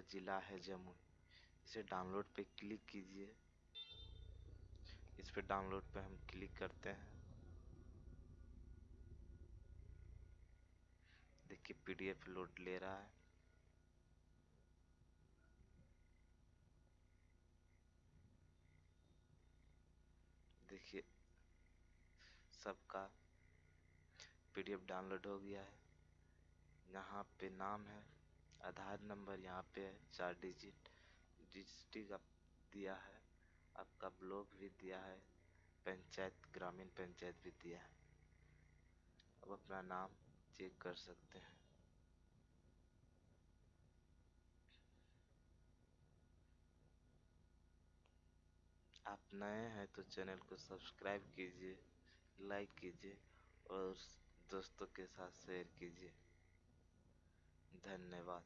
जमुई। इसे डाउनलोड पे क्लिक कीजिए। इस पे डाउनलोड पे हम क्लिक करते हैं। देखिए पीडीएफ लोड ले रहा है। देखिए, सबका पीडीएफ डाउनलोड हो गया है। यहाँ पे नाम है। आधार नंबर यहाँ पे है, चार डिजिट डिस्ट्रिक्ट आप दिया है, आपका ब्लॉक भी दिया है, पंचायत, ग्रामीण पंचायत भी दिया है। अब अपना नाम चेक कर सकते हैं। आप नए हैं तो चैनल को सब्सक्राइब कीजिए, लाइक कीजिए और दोस्तों के साथ शेयर कीजिए। धन्यवाद।